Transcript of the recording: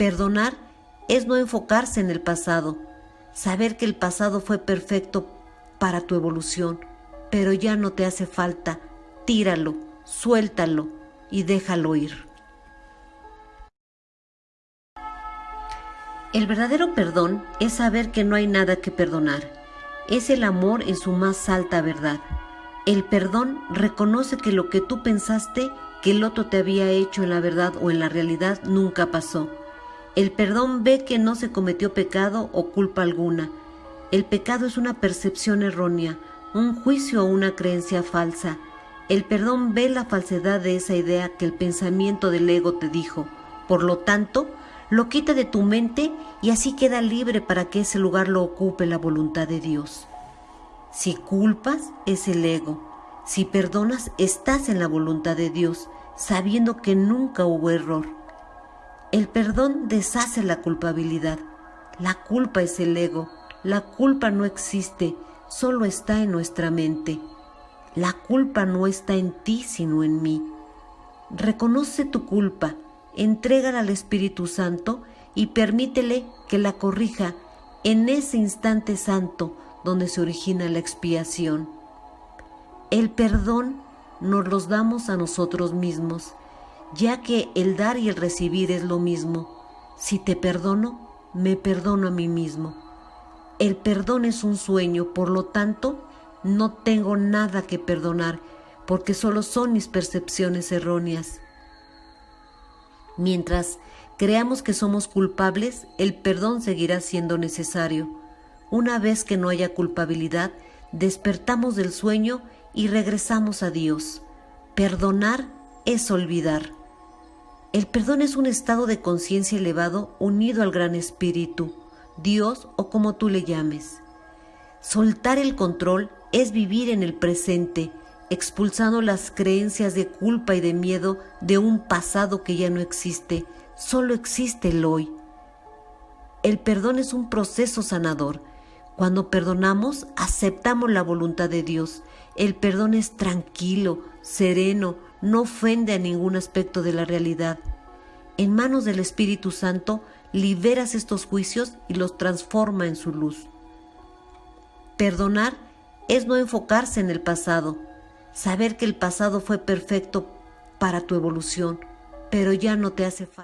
Perdonar es no enfocarse en el pasado, saber que el pasado fue perfecto para tu evolución, pero ya no te hace falta, tíralo, suéltalo y déjalo ir. El verdadero perdón es saber que no hay nada que perdonar. Es el amor en su más alta verdad. El perdón reconoce que lo que tú pensaste que el otro te había hecho en la verdad o en la realidad nunca pasó. El perdón ve que no se cometió pecado o culpa alguna. El pecado es una percepción errónea, un juicio o una creencia falsa. El perdón ve la falsedad de esa idea que el pensamiento del ego te dijo. Por lo tanto, lo quita de tu mente y así queda libre para que ese lugar lo ocupe la voluntad de Dios. Si culpas, es el ego. Si perdonas, estás en la voluntad de Dios, sabiendo que nunca hubo error. El perdón deshace la culpabilidad. La culpa es el ego. La culpa no existe, solo está en nuestra mente. La culpa no está en ti, sino en mí. Reconoce tu culpa entrégala al Espíritu Santo y permítele que la corrija en ese instante santo donde se origina la expiación. El perdón nos los damos a nosotros mismos, ya que el dar y el recibir es lo mismo. Si te perdono, me perdono a mí mismo. El perdón es un sueño, por lo tanto, no tengo nada que perdonar, porque solo son mis percepciones erróneas. Mientras creamos que somos culpables, el perdón seguirá siendo necesario. Una vez que no haya culpabilidad, despertamos del sueño y regresamos a Dios. Perdonar es olvidar. El perdón es un estado de conciencia elevado unido al Gran Espíritu, Dios o como tú le llames. Soltar el control es vivir en el presente, expulsando las creencias de culpa y de miedo de un pasado que ya no existe, solo existe el hoy. El perdón es un proceso sanador. Cuando perdonamos, aceptamos la voluntad de Dios. El perdón es tranquilo, sereno, no ofende a ningún aspecto de la realidad. En manos del Espíritu Santo, liberas estos juicios y los transforma en su luz. Perdonar es no enfocarse en el pasado, saber que el pasado fue perfecto para tu evolución, pero ya no te hace falta.